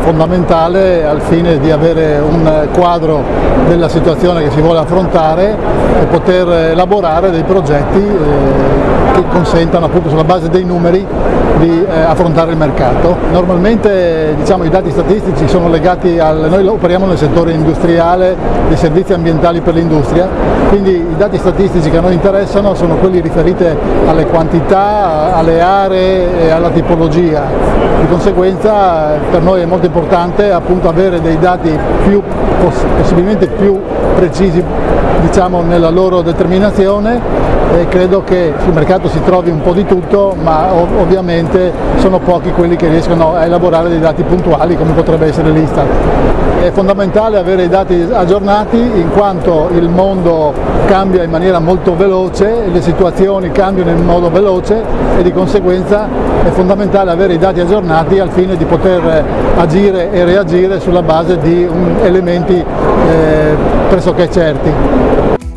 fondamentale al fine di avere un quadro della situazione che si vuole affrontare e poter elaborare dei progetti eh, che consentano appunto sulla base dei numeri di eh, affrontare il mercato. Normalmente diciamo, i dati statistici sono legati al, noi operiamo nel settore industriale dei servizi ambientali per l'industria, quindi i dati statistici che a noi interessano sono quelli riferiti alle quantità, alle aree e alla tipologia. Di conseguenza per noi è molto importante appunto avere dei dati più, possibilmente più precisi diciamo, nella loro determinazione e credo che sul mercato si trovi un po' di tutto ma ovviamente sono pochi quelli che riescono a elaborare dei dati puntuali come potrebbe essere l'Istat. È fondamentale avere i dati aggiornati in quanto il mondo cambia in maniera molto veloce, le situazioni cambiano in modo veloce e di conseguenza è fondamentale avere i dati aggiornati al fine di poter agire e reagire sulla base di elementi eh, pressoché certi.